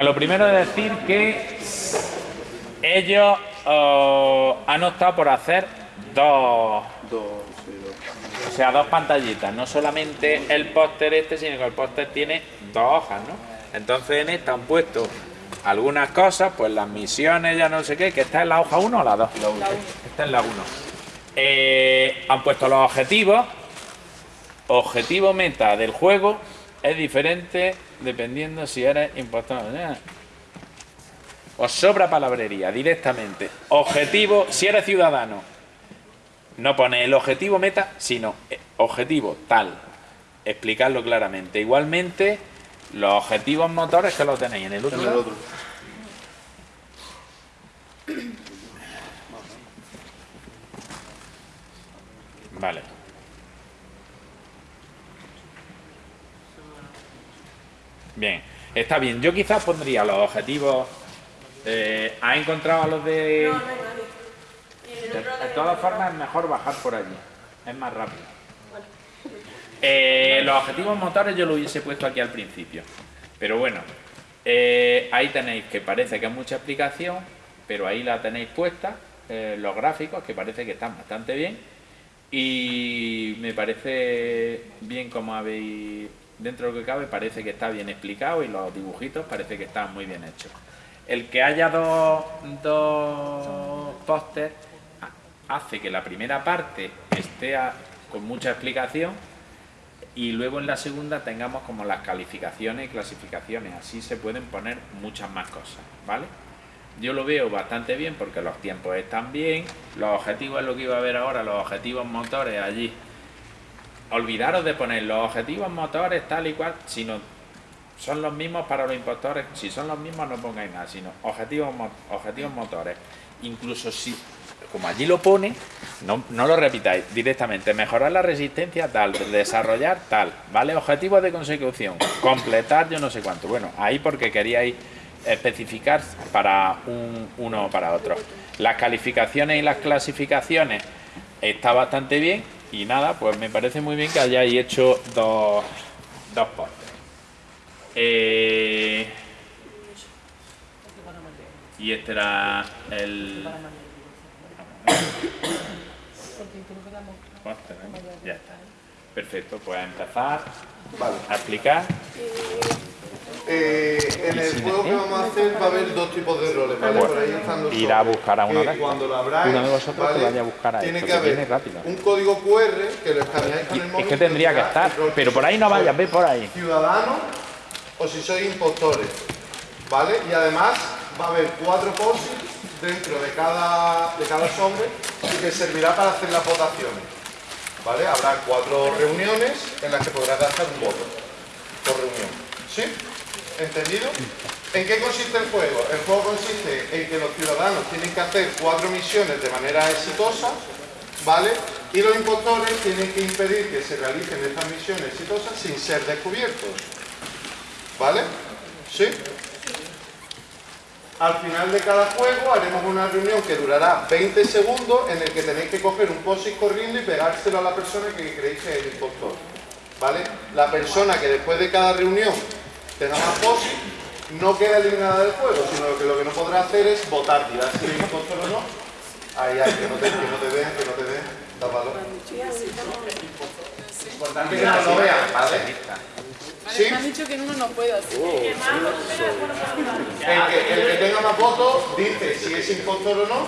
Lo primero es decir que ellos oh, han optado por hacer dos, o sea, dos pantallitas, no solamente el póster este, sino que el póster tiene dos hojas, ¿no? Entonces en esta han puesto algunas cosas, pues las misiones, ya no sé qué, que está en la hoja 1 o la 2. Está en la 1. Eh, han puesto los objetivos. Objetivo meta del juego es diferente dependiendo si eres impostor. Os sobra palabrería directamente. Objetivo, si eres ciudadano, no pone el objetivo meta, sino eh, objetivo tal. Explicarlo claramente. Igualmente, los objetivos motores que lo tenéis en el otro. En el otro. Vale. Bien, está bien. Yo quizás pondría los objetivos... Eh, ¿Ha encontrado a los de...? No, no De, todas formas es mejor bajar por allí. Es más rápido. Eh, los objetivos motores yo lo hubiese puesto aquí al principio. Pero bueno, eh, ahí tenéis que parece que es mucha explicación, pero ahí la tenéis puesta, los gráficos, que parece que están bastante bien. Y me parece bien como habéis dentro de lo que cabe parece que está bien explicado y los dibujitos parece que están muy bien hechos. El que haya dos, dos pósters hace que la primera parte esté con mucha explicación y luego en la segunda tengamos como las calificaciones y clasificaciones. Así se pueden poner muchas más cosas, ¿vale? Yo lo veo bastante bien porque los tiempos están bien, los objetivos es lo que iba a ver ahora, los objetivos motores allí olvidaros de poner los objetivos motores tal y cual, sino son los mismos para los impostores, si son los mismos no pongáis nada, sino objetivos, objetivos motores. Incluso si, como allí lo pone, no, no lo repitáis directamente, mejorar la resistencia tal, desarrollar tal, ¿vale? Objetivos de consecución, completar yo no sé cuánto. Bueno, ahí porque queríais especificar para un, uno o para otro. Las calificaciones y las clasificaciones está bastante bien, y nada, pues me parece muy bien que hayáis hecho dos, dos eh, y este era el... Ya está. Perfecto, pues a empezar a explicar. Eh, en el juego que vamos a hacer va a haber dos tipos de roles, ¿vale? Por ahí están los Ir a buscar a uno de Cuando lo abráis, uno de vosotros que vaya a buscar a tiene que haber un código QR que lo escaneáis con el móvil. Es que tendría que estar, pero por ahí no vayas, ve por ahí. Ciudadano o si sois impostores, ¿vale? Y además va a haber cuatro poses dentro de cada, de cada sobre que servirá para hacer las votaciones, ¿vale? Habrá cuatro reuniones en las que podrás gastar un voto por reunión, ¿sí? ¿Entendido? ¿En qué consiste el juego? El juego consiste en que los ciudadanos tienen que hacer cuatro misiones de manera exitosa, ¿vale? Y los impostores tienen que impedir que se realicen estas misiones exitosas sin ser descubiertos. ¿Vale? ¿Sí? Al final de cada juego haremos una reunión que durará 20 segundos en el que tenéis que coger un post corriendo y pegárselo a la persona que creéis que es el impostor. ¿Vale? La persona que después de cada reunión tenga más posis, no queda eliminada del juego, sino que lo que no podrá hacer es votar, tirar si es impostor o no. Ahí, ahí, que no te, que no te vean, que no te vean. Tápalo. Importante que no lo vean, ¿vale? ¿Sí? Me han dicho que en uno no puedo, así uh, que... El que, el que tenga más votos dice si es impostor o no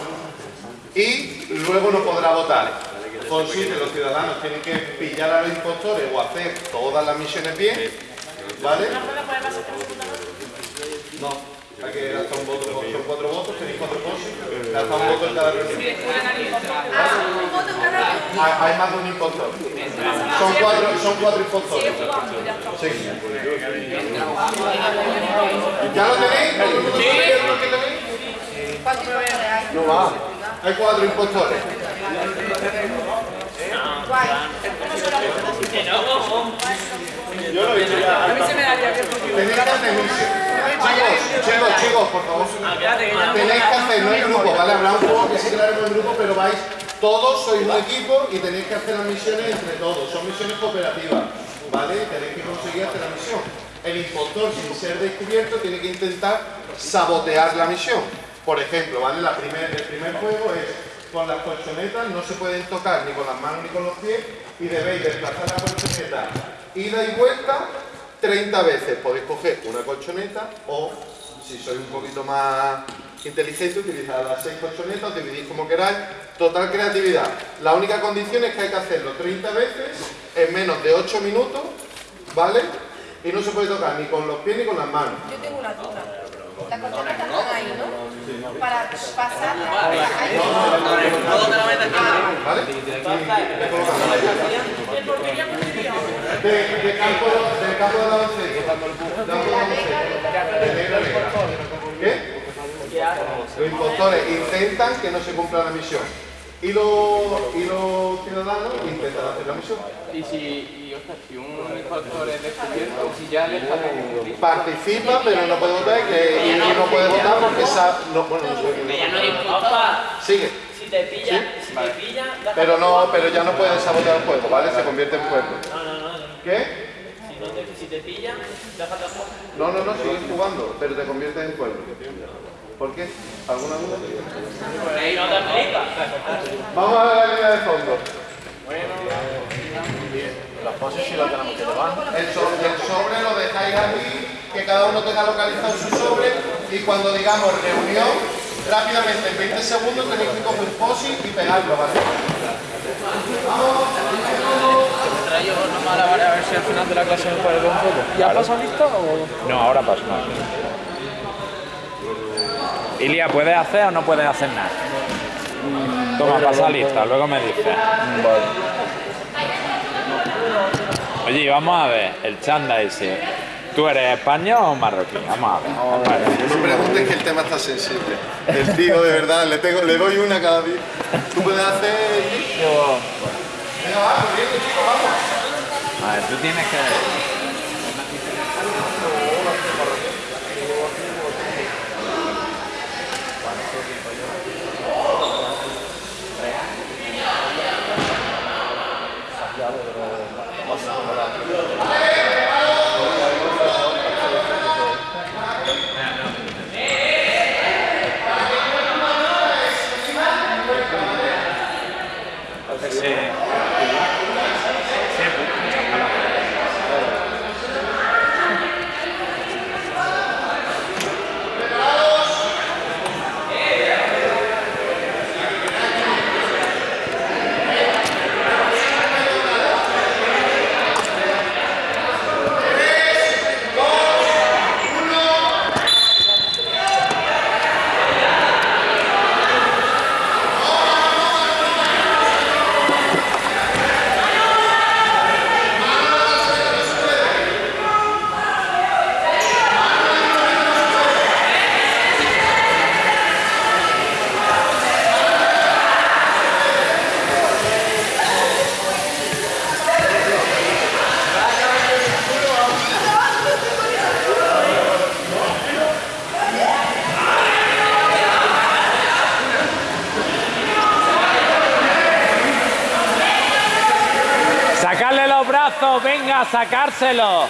y luego no podrá votar. Consiste, los ciudadanos tienen que pillar a los impostores o hacer todas las misiones bien ¿Vale? No, hay que hasta un voto, son cuatro votos, tenéis cuatro votos, hasta un voto en cada reunión. Ah, hay más de un impostor. Son cuatro, son cuatro impostores. Sí. ¿Ya lo tenéis? Sí. No va. Hay cuatro impostores. Yo lo he ya. A mí se me daría que Tenéis que hacer Chicos, chicos, chicos, por favor. Tenéis que hacer, no hay grupo, ¿vale? Habrá un juego que sí crearemos en grupo, pero vais todos, sois un equipo y tenéis que hacer las misiones entre todos. Son misiones cooperativas, ¿vale? Tenéis que conseguir hacer la misión. El impostor, sin ser descubierto, tiene que intentar sabotear la misión. Por ejemplo, ¿vale? La primer, el primer juego es con las colchonetas, no se pueden tocar ni con las manos ni con los pies y debéis desplazar la colchoneta ida y vuelta 30 veces. Podéis coger una colchoneta o, si sois un poquito más inteligente, utilizar las 6 colchonetas, dividís como queráis. Total creatividad. La única condición es que hay que hacerlo 30 veces en menos de 8 minutos, ¿vale? Y no se puede tocar ni con los pies ni con las manos. Yo tengo una duda. Las colchonetas están ahí, ¿no? Para pasarla. ahí. ¿Vale? De, de campo, del campo de la. De de. De. ¿Qué? Los impostores intentan que no se cumpla la misión. Y los, y los ciudadanos intentan hacer la misión. Y si, y, ostras, si un impostor es descubierto, si ya le está descubierto. Participa, pero no puede votar y, que, y no puede votar porque esa, no, bueno, no sé. Ya no hay impostor. Sigue. Si te pilla, si te pilla, déjate Pero no, pero ya no puede sabotear el juego, ¿vale? Se convierte en juego. No, no, no. ¿Qué? Si, no te, si te pilla, déjate jugar. No, no, no, sigues jugando, pero te conviertes en juego. ¿Por qué? ¿Alguna duda? Ahí no te explica. Vamos a ver la línea de fondo. Las poses sí las tenemos que llevar. El, so- el sobre lo dejáis aquí, que cada uno tenga localizado su sobre y cuando digamos reunión, rápidamente en 20 segundos tenéis que coger un posi y pegarlo, ¿vale? Una mala vara a ver si al final de la clase me puede ver un poco. ¿Ya pasado lista o...? No, ahora paso. Ilia, ¿puedes hacer o no puedes hacer nada? Toma, pasa lista, luego me dices. Oye, y vamos a ver, el chanda ese. ¿Tú eres español o marroquí? Vamos a ver. No preguntes que el tema está sensible. El tío, de verdad, le, tengo, le doy una cada día. ¿Tú puedes hacer...? Venga, va, corriendo, chicos, vamos. A ver, tú tienes que... Sí. Brazos, venga, sacárselo.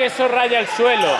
Que eso raya el suelo.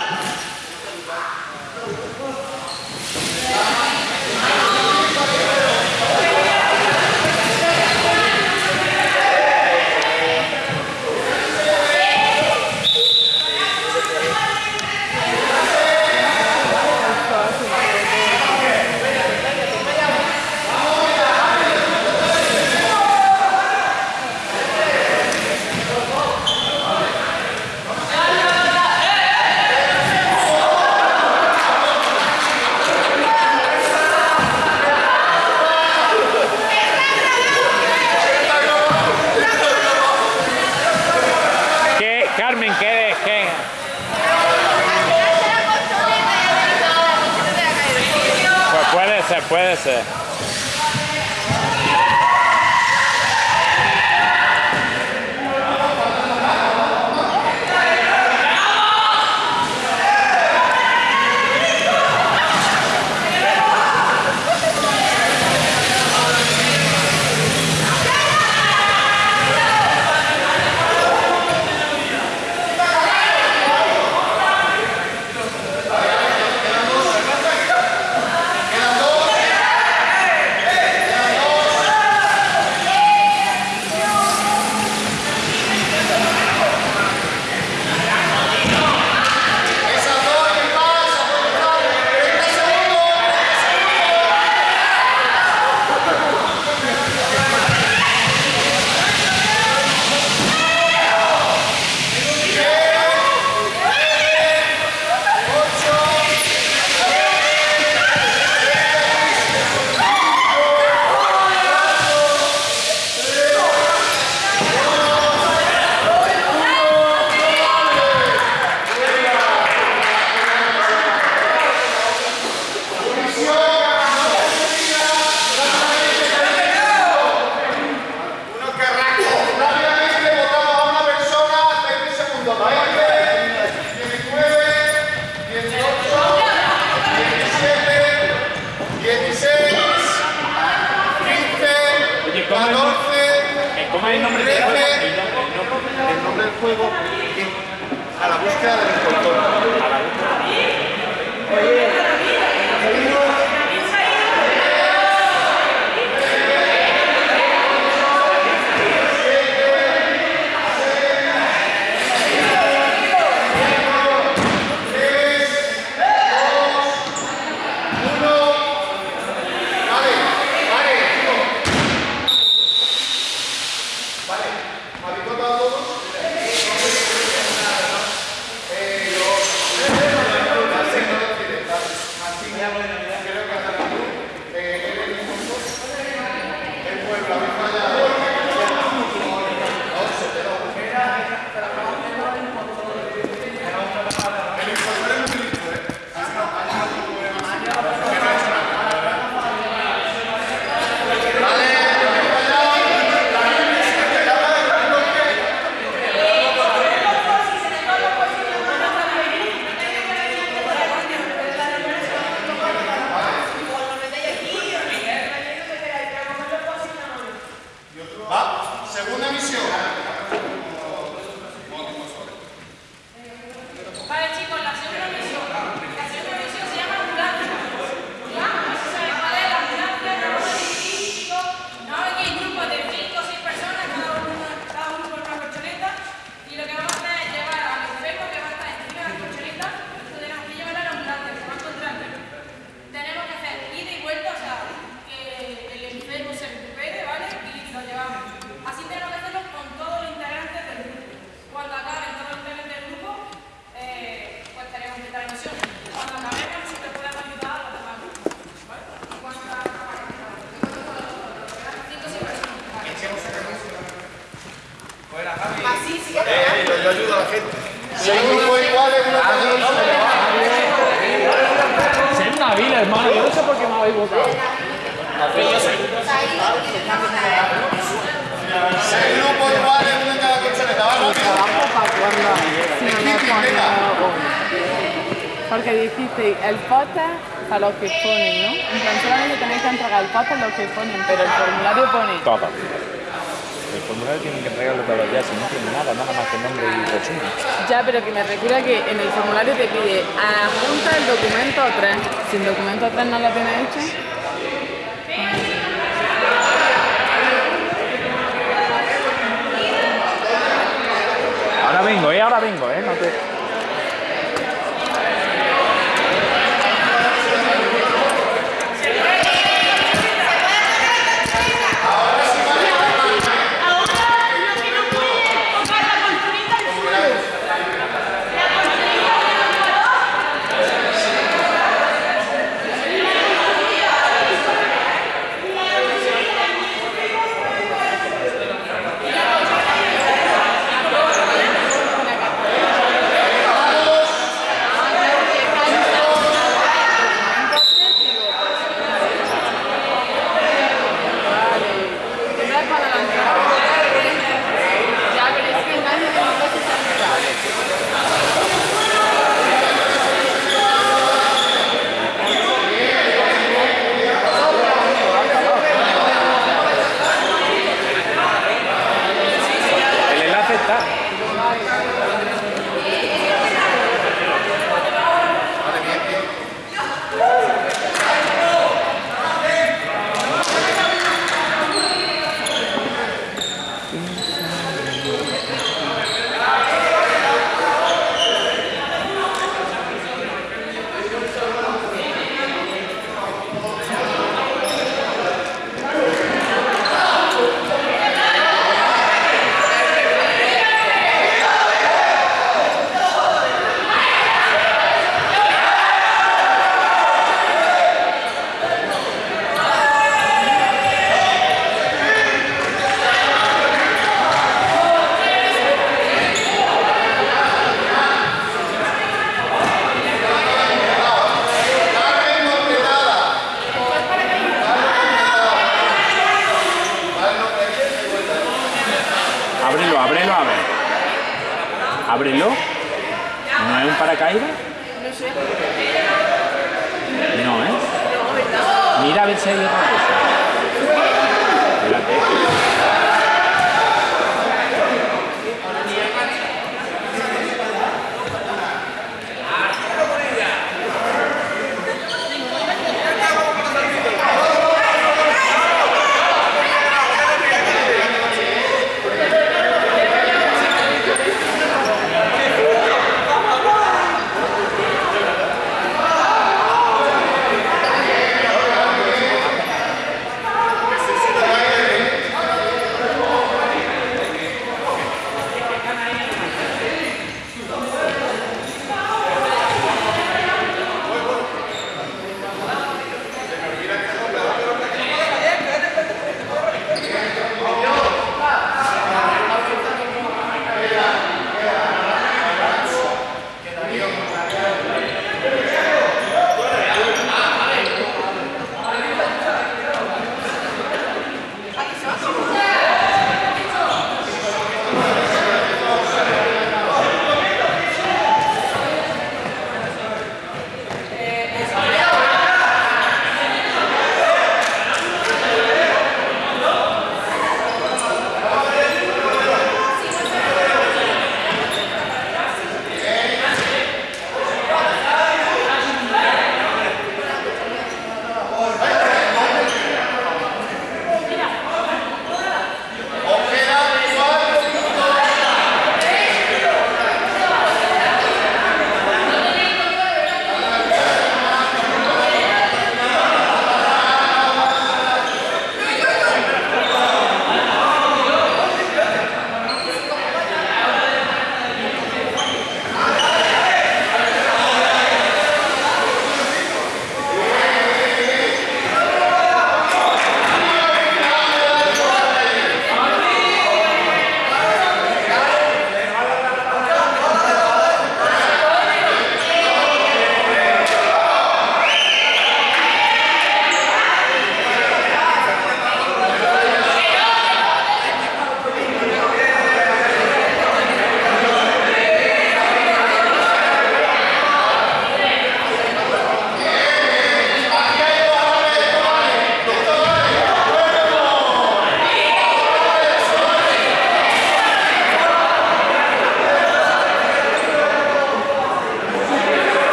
Ponen, pero el formulario pone Todo. El formulario tienen que entregarlo los días, si no tiene nada, nada más que nombre y resumen. Ya, pero que me recuerda que en el formulario te pide adjunta el documento 3. Si el documento 3 no lo tienes hecho, Ahora vengo, eh, ahora vengo, eh. No te...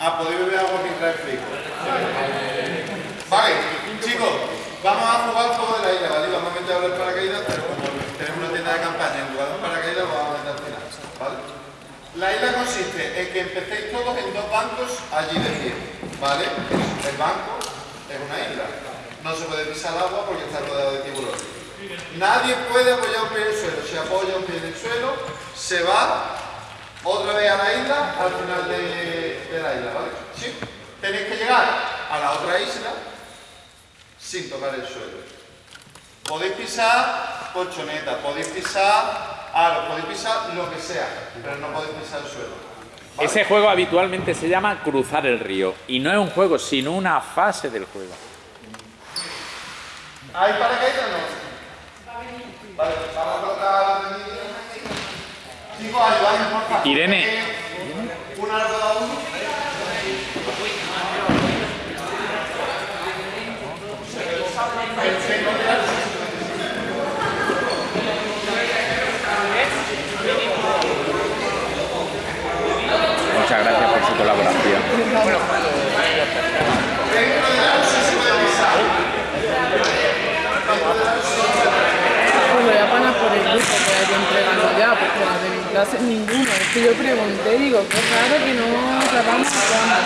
Ah, podéis beber agua mientras explico. Vale, chicos, vamos a jugar juego de la isla, ¿vale? Vamos a meter el paracaídas, pero como tenemos una tienda de campaña en lugar de un paracaídas, vamos a meter al final, ¿vale? La isla consiste en que empecéis todos en dos bancos allí de pie, ¿vale? El banco es una isla. No se puede pisar el agua porque está rodeado de tiburones. Nadie puede apoyar un pie en el suelo. Si apoya un pie en el suelo, se va otra vez a la isla al final de, de la isla, ¿vale? ¿Sí? Tenéis que llegar a la otra isla sin tocar el suelo. Podéis pisar colchoneta, podéis pisar aro, podéis pisar lo que sea, pero no podéis pisar el suelo. ¿vale? Ese juego habitualmente se llama cruzar el río. Y no es un juego, sino una fase del juego. ¿Hay paracaídas o no? Vale, vamos a colocar la niña. Chicos, ayudadme, por favor. Irene. Muchas gracias por su colaboración. Dentro de la sí se puede pisar. Pues voy a parar por el grupo que hay entregando ya, porque las de mi clase ninguno. Es que yo pregunté, digo, qué raro que no grabamos cuando.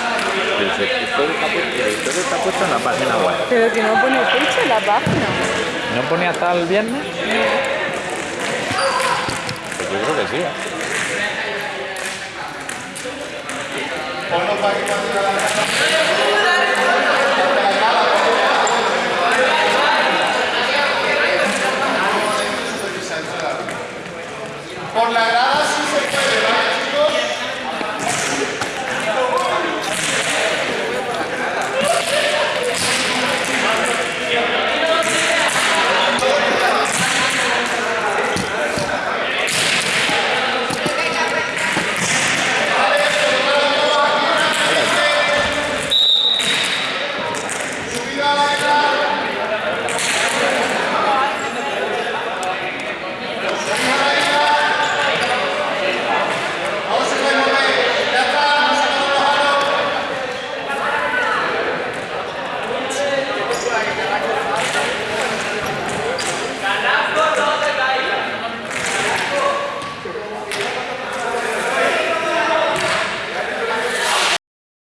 Todo está puesto en la página web. Pero que no pone fecha en la página. ¿No pone hasta el viernes? Pues yo creo que sí. ¿eh? Ponlo